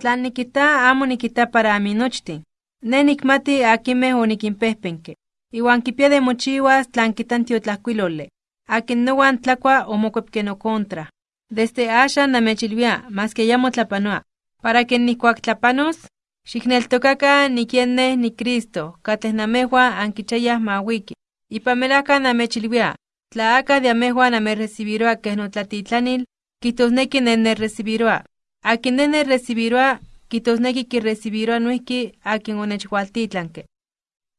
Tlan nikita amo nikita para aminochtin. Ne nikmati akimeh onikinpehpenke. Iwan kipia de mochiwas tlan kitan tiotlahkuilole. Akin nowan tlakua omokuepke no contra. Desde asha namechilvia, mas que ya motlapanoa. Para que nikuak tlapanos, xikneltokaka ni quien ne ni Cristo, katleh namehua ankichayah mawiki. Ipamelaka namechilvia, tlaaka de amehua name recibiroa keh notlatitlanil, kitosneki nene recibiroa. Akin nene recibiroa, kitosneki ki recibiroa nuiki akin onechhualtitlanke.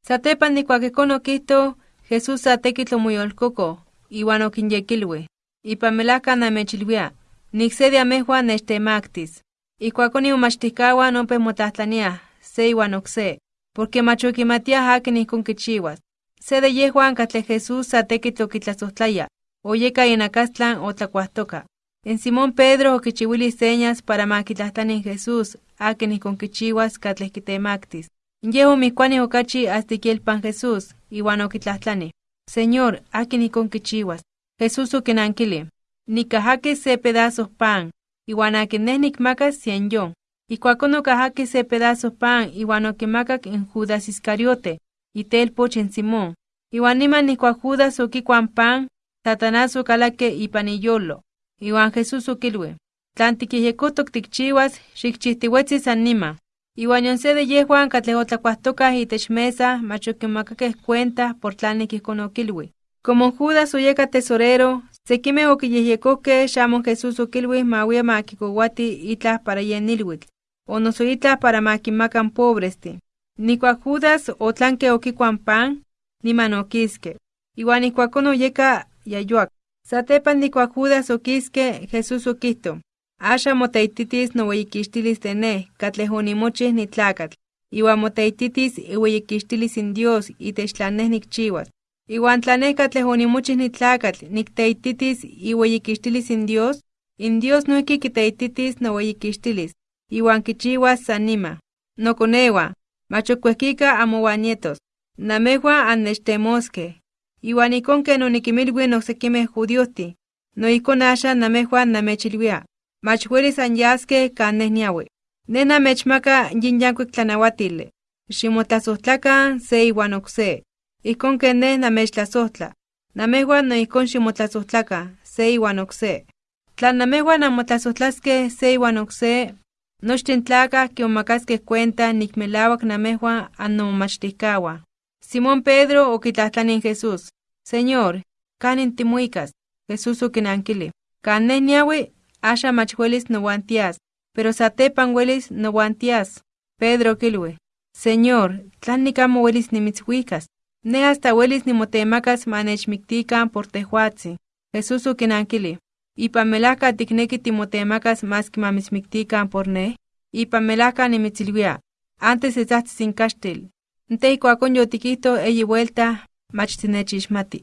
Satepan nikuak ikon okihto, Jesús sa tekitl omuyolkoko, iwan okinyekilui. Ipamelaka namechilvia, nikse de amehua nechtemaktis. Ikuakon imomachtihkawan ompe motlahtlaniah, se iwan okse, porque mach okimatiah akin ihkon kichiwas. Se de yehuan katleh Jesús sa tekitl okitlasojtlaya, oyeka inakastlan otlakuahtoka. En Simón Pedro okichiwili señas para makitlahtlani Jesús akin ihkon kichiwas katleh kitemaktis. Yeh omihkuani okachi hasta ikielpan Jesús, iwan okitlahtlanih, Señor, akin ihkon kichiwas. Jesús okinankili, nikahakis se pedazo pan, iwan akin neh nikmakas cien yon. Ikuakon okahakis se pedazo pan iwan okimakak in Judas Iscariote, itelpoch en Simón. Iwan niman ikuak Judas okikuan pan, Satanás okalake ipan iyolo. Iwan Jesús okilui, tlan tikyeyekotok tikchiwas, xikchihtiwetzi san niman. Iwan yon se de yehuan katleh otlakuahtokah itech mesa mach okimakakeh cuenta por tlanik ihkon okilui. Como Judas oyeka tesorero, sekimeh okiyehyekokeh xamo Jesús okilui mawia makikowati itlah para yen ilhuitl, o noso itlah para makimakan pobresti. Nikuak Judas otlanke okikuan pan, niman okiske. Iwan ikuakon oyeka yayuak. Satepan nikuak Judas okiske, Jesús okihto, Asha moteititis noweyikixtilis de ne, katleh onimochih nitlakatl, iwan moteititis iweyikixtilis in Dios itech tlan neh nikchiwas. Iwan tla neh katleh onimochih nitlakatl nikteititis iweyikixtilis in Dios, in Dios noihki kiteititis noweyikixtilis, iwan kichiwas san nima. Nokonewa, mach okuehkika amowanietos, namehua annechtemoskeh. Iwan ikon ken onikimilui oksekimeh judiohtih, no ikon asha namehua namechilwia, mach welis anyaskeh kan neh niaui. Neh namechmaka yin yankuik tlanawatili, ximotlasojtlakan se iwan okse, ijkon ken neh namechtlasojtla. Namehuan no ijkon ximotlasojtlakan se iwan okse. Tla namehuan anmotlasojtlaskeh se iwan okse, nochtin tlakah kionmakaskeh cuenta nik melauak namehuan annomomachtihkawan. Simón Pedro okitlahtlani in Jesús, Señor, kanin timuikas? Jesús okinankili, kan neh niaui, asha mach welis nowan tias, pero satepan welis nowan tias. Pedro okilui, Señor, tlan nikamo welis nimitzhuikas, ne hasta welis nimotemakas manechmiktikan por tehuatzi. Jesús okinankili, ipan melahka tikneki timotemakas maski mamitzmiktikan por ne, ipan melahka nimitzilwia, antes de tzahtzis in kaxtil. Nte ikuakon yotikihto eyi vuelta, mach tinechixmati.